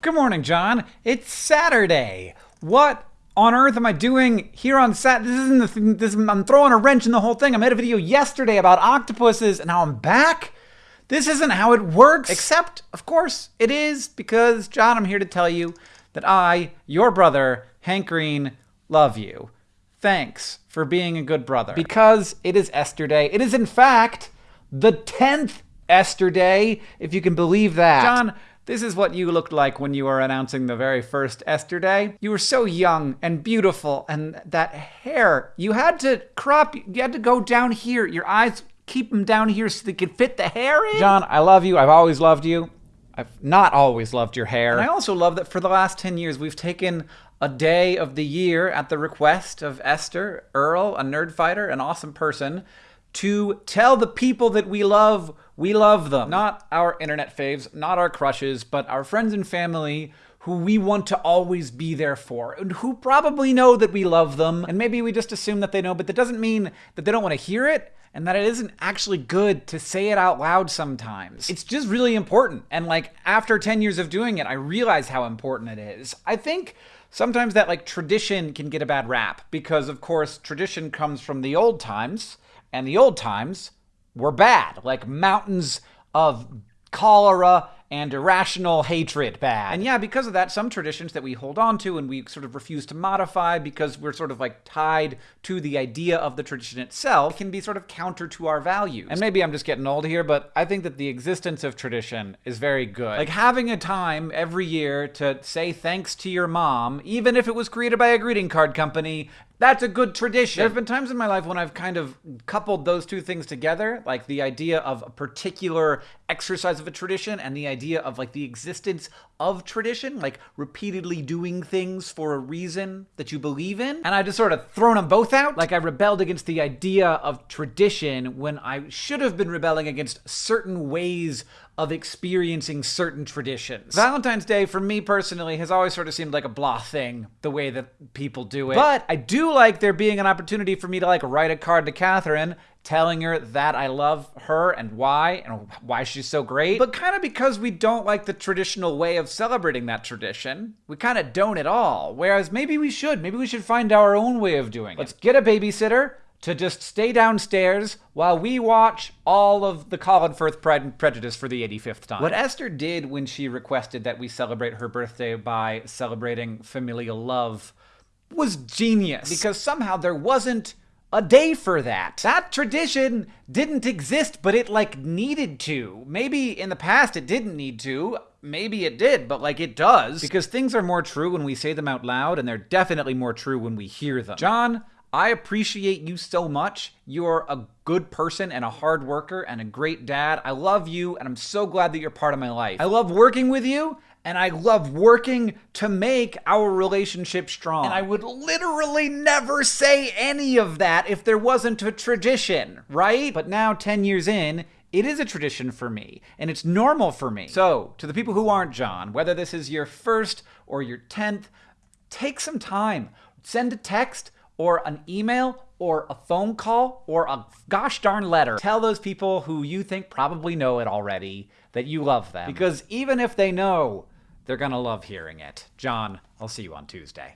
Good morning, John. It's Saturday. What on earth am I doing here on Sat? This isn't the thing. This I'm throwing a wrench in the whole thing. I made a video yesterday about octopuses, and now I'm back. This isn't how it works. Except, of course, it is because John. I'm here to tell you that I, your brother, Hank Green, love you. Thanks for being a good brother. Because it is Esther Day. It is, in fact, the 10th Esther Day, if you can believe that. John, this is what you looked like when you were announcing the very first Esther Day. You were so young and beautiful, and that hair, you had to crop, you had to go down here. Your eyes, keep them down here so they could fit the hair in. John, I love you. I've always loved you. I've not always loved your hair. And I also love that for the last 10 years, we've taken a day of the year at the request of Esther, Earl, a nerd fighter, an awesome person, to tell the people that we love we love them. Not our internet faves, not our crushes, but our friends and family who we want to always be there for, and who probably know that we love them, and maybe we just assume that they know, but that doesn't mean that they don't want to hear it, and that it isn't actually good to say it out loud sometimes. It's just really important, and like, after 10 years of doing it, I realize how important it is. I think sometimes that like tradition can get a bad rap, because of course, tradition comes from the old times, and the old times were bad, like mountains of cholera and irrational hatred bad. And yeah, because of that, some traditions that we hold on to and we sort of refuse to modify because we're sort of like tied to the idea of the tradition itself can be sort of counter to our values. And maybe I'm just getting old here, but I think that the existence of tradition is very good. Like having a time every year to say thanks to your mom, even if it was created by a greeting card company, that's a good tradition. There have been times in my life when I've kind of coupled those two things together, like the idea of a particular exercise of a tradition and the idea of like the existence of tradition, like repeatedly doing things for a reason that you believe in. And I just sort of thrown them both out. Like I rebelled against the idea of tradition when I should have been rebelling against certain ways of experiencing certain traditions. Valentine's Day, for me personally, has always sort of seemed like a blah thing, the way that people do it. But I do like there being an opportunity for me to like write a card to Catherine telling her that I love her and why and why she's so great. But kind of because we don't like the traditional way of celebrating that tradition. We kind of don't at all. Whereas maybe we should. Maybe we should find our own way of doing it. Let's get a babysitter to just stay downstairs while we watch all of the Colin Firth Pride and Prejudice for the 85th time. What Esther did when she requested that we celebrate her birthday by celebrating familial love was genius because somehow there wasn't a day for that. That tradition didn't exist, but it like needed to. Maybe in the past it didn't need to. Maybe it did, but like it does. Because things are more true when we say them out loud, and they're definitely more true when we hear them. John, I appreciate you so much. You're a good person and a hard worker and a great dad. I love you and I'm so glad that you're part of my life. I love working with you and I love working to make our relationship strong. And I would literally never say any of that if there wasn't a tradition, right? But now, 10 years in, it is a tradition for me, and it's normal for me. So, to the people who aren't John, whether this is your first or your 10th, take some time. Send a text or an email or a phone call or a gosh darn letter. Tell those people who you think probably know it already that you love them. Because even if they know, they're gonna love hearing it. John, I'll see you on Tuesday.